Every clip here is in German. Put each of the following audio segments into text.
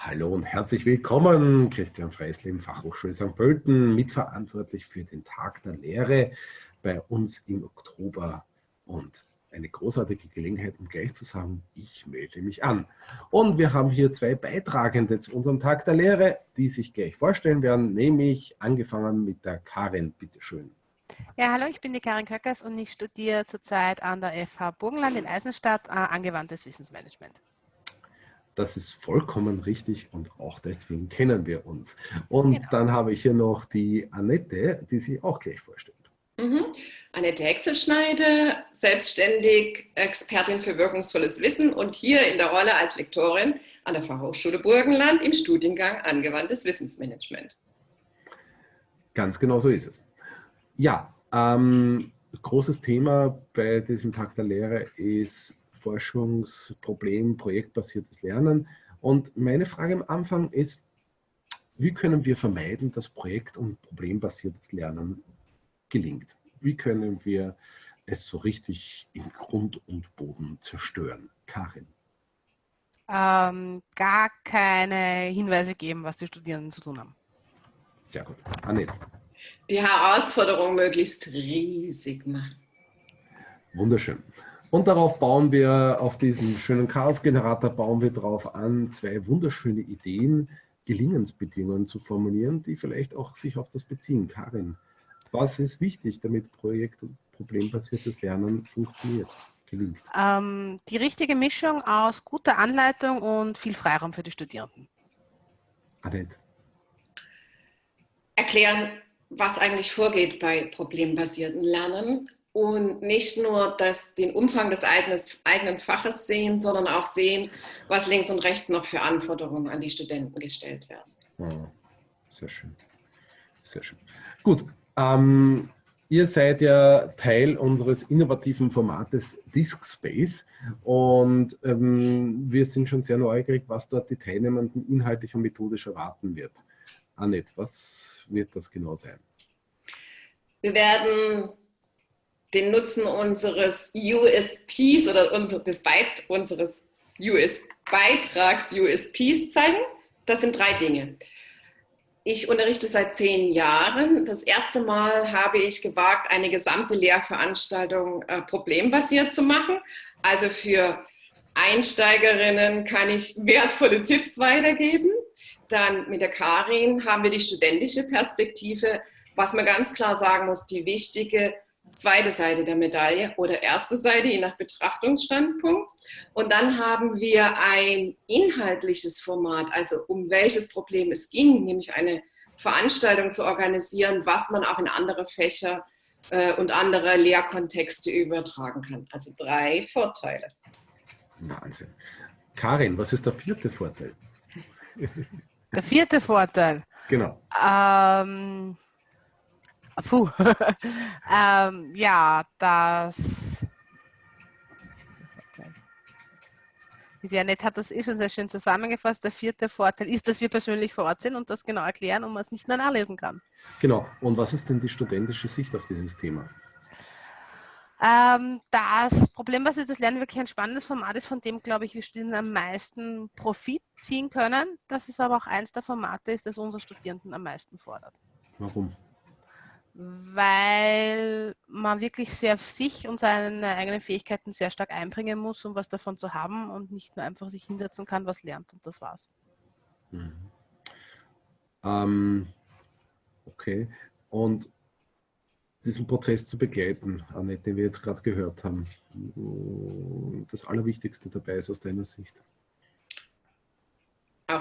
Hallo und herzlich willkommen, Christian Freisling, Fachhochschule St. Pölten, mitverantwortlich für den Tag der Lehre bei uns im Oktober und eine großartige Gelegenheit, um gleich zu sagen, ich melde mich an. Und wir haben hier zwei Beitragende zu unserem Tag der Lehre, die sich gleich vorstellen werden, nämlich angefangen mit der Karin, bitteschön. Ja, hallo, ich bin die Karin Köckers und ich studiere zurzeit an der FH Burgenland in Eisenstadt äh, angewandtes Wissensmanagement. Das ist vollkommen richtig und auch deswegen kennen wir uns. Und genau. dann habe ich hier noch die Annette, die sich auch gleich vorstellt. Mhm. Annette Hexelschneide, selbstständig Expertin für wirkungsvolles Wissen und hier in der Rolle als Lektorin an der Fachhochschule Burgenland im Studiengang Angewandtes Wissensmanagement. Ganz genau so ist es. Ja, ähm, großes Thema bei diesem Tag der Lehre ist Forschungsproblem, projektbasiertes Lernen. Und meine Frage am Anfang ist, wie können wir vermeiden, dass projekt- und problembasiertes Lernen gelingt? Wie können wir es so richtig in Grund und Boden zerstören? Karin. Ähm, gar keine Hinweise geben, was die Studierenden zu tun haben. Sehr gut. Annette. Die Herausforderung möglichst riesig machen. Wunderschön. Und darauf bauen wir, auf diesen schönen Chaos-Generator bauen wir darauf an, zwei wunderschöne Ideen, Gelingensbedingungen zu formulieren, die vielleicht auch sich auf das beziehen. Karin, was ist wichtig, damit projekt- und problembasiertes Lernen funktioniert, gelingt? Ähm, die richtige Mischung aus guter Anleitung und viel Freiraum für die Studierenden. Annette. Erklären, was eigentlich vorgeht bei problembasierten Lernen und nicht nur das, den Umfang des eigenen, eigenen Faches sehen, sondern auch sehen, was links und rechts noch für Anforderungen an die Studenten gestellt werden. Sehr schön. Sehr schön. Gut. Ähm, ihr seid ja Teil unseres innovativen Formates Disk Space und ähm, wir sind schon sehr neugierig, was dort die Teilnehmenden inhaltlich und methodisch erwarten wird. Annette, was wird das genau sein? Wir werden den Nutzen unseres USPs oder unser, des Beit unseres US Beitrags USPs zeigen. Das sind drei Dinge. Ich unterrichte seit zehn Jahren. Das erste Mal habe ich gewagt, eine gesamte Lehrveranstaltung äh, problembasiert zu machen. Also für Einsteigerinnen kann ich wertvolle Tipps weitergeben. Dann mit der Karin haben wir die studentische Perspektive, was man ganz klar sagen muss, die wichtige zweite Seite der Medaille oder erste Seite, je nach Betrachtungsstandpunkt. Und dann haben wir ein inhaltliches Format, also um welches Problem es ging, nämlich eine Veranstaltung zu organisieren, was man auch in andere Fächer äh, und andere Lehrkontexte übertragen kann. Also drei Vorteile. Wahnsinn. Karin, was ist der vierte Vorteil? Der vierte Vorteil? Genau. Ähm, Puh. ähm, ja, das. Die Annette hat das eh schon sehr schön zusammengefasst. Der vierte Vorteil ist, dass wir persönlich vor Ort sind und das genau erklären und man es nicht mehr nachlesen kann. Genau. Und was ist denn die studentische Sicht auf dieses Thema? Ähm, das Problem, was das Lernen wirklich ein spannendes Format ist, von dem, glaube ich, wir Studierenden am meisten Profit ziehen können. Das ist aber auch eins der Formate ist, das unsere Studierenden am meisten fordert. Warum? Weil man wirklich sehr sich und seine eigenen Fähigkeiten sehr stark einbringen muss, um was davon zu haben und nicht nur einfach sich hinsetzen kann, was lernt und das war's. Mhm. Ähm, okay. Und diesen Prozess zu begleiten, Annette, den wir jetzt gerade gehört haben, das Allerwichtigste dabei ist aus deiner Sicht?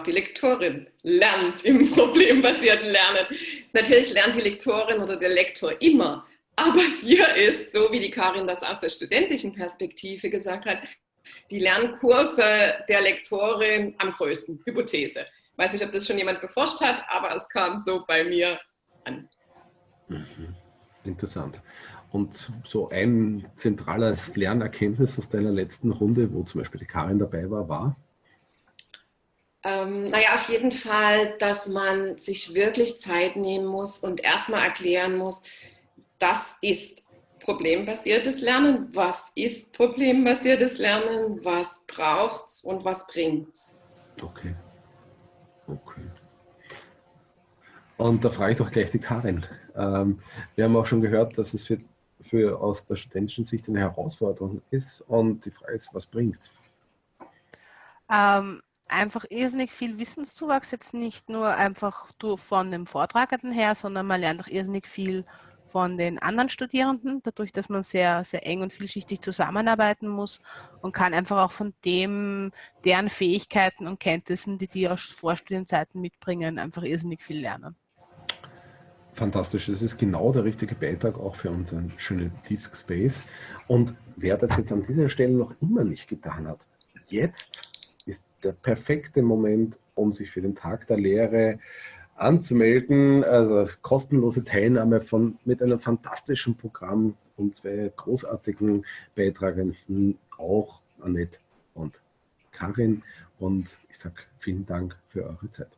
Die Lektorin lernt im problembasierten Lernen. Natürlich lernt die Lektorin oder der Lektor immer, aber hier ist, so wie die Karin das aus der studentischen Perspektive gesagt hat, die Lernkurve der Lektorin am größten. Hypothese. Weiß nicht, ob das schon jemand beforscht hat, aber es kam so bei mir an. Mhm. Interessant. Und so ein zentrales Lernerkenntnis aus deiner letzten Runde, wo zum Beispiel die Karin dabei war, war? Ähm, naja, auf jeden Fall, dass man sich wirklich Zeit nehmen muss und erstmal erklären muss, das ist problembasiertes Lernen, was ist problembasiertes Lernen, was braucht es und was bringt es. Okay. Und da frage ich doch gleich die Karin. Ähm, wir haben auch schon gehört, dass es für, für aus der studentischen Sicht eine Herausforderung ist. Und die Frage ist, was bringt ähm, einfach irrsinnig viel Wissenszuwachs, jetzt nicht nur einfach von dem Vortragenden her, sondern man lernt auch irrsinnig viel von den anderen Studierenden, dadurch, dass man sehr, sehr eng und vielschichtig zusammenarbeiten muss und kann einfach auch von dem, deren Fähigkeiten und Kenntnissen, die die aus Vorstudienzeiten mitbringen, einfach irrsinnig viel lernen. Fantastisch, das ist genau der richtige Beitrag auch für unseren schönen Disk Space. Und wer das jetzt an dieser Stelle noch immer nicht getan hat, jetzt der perfekte Moment, um sich für den Tag der Lehre anzumelden. Also kostenlose Teilnahme von, mit einem fantastischen Programm und zwei großartigen Beitragenden, auch Annette und Karin. Und ich sage vielen Dank für eure Zeit.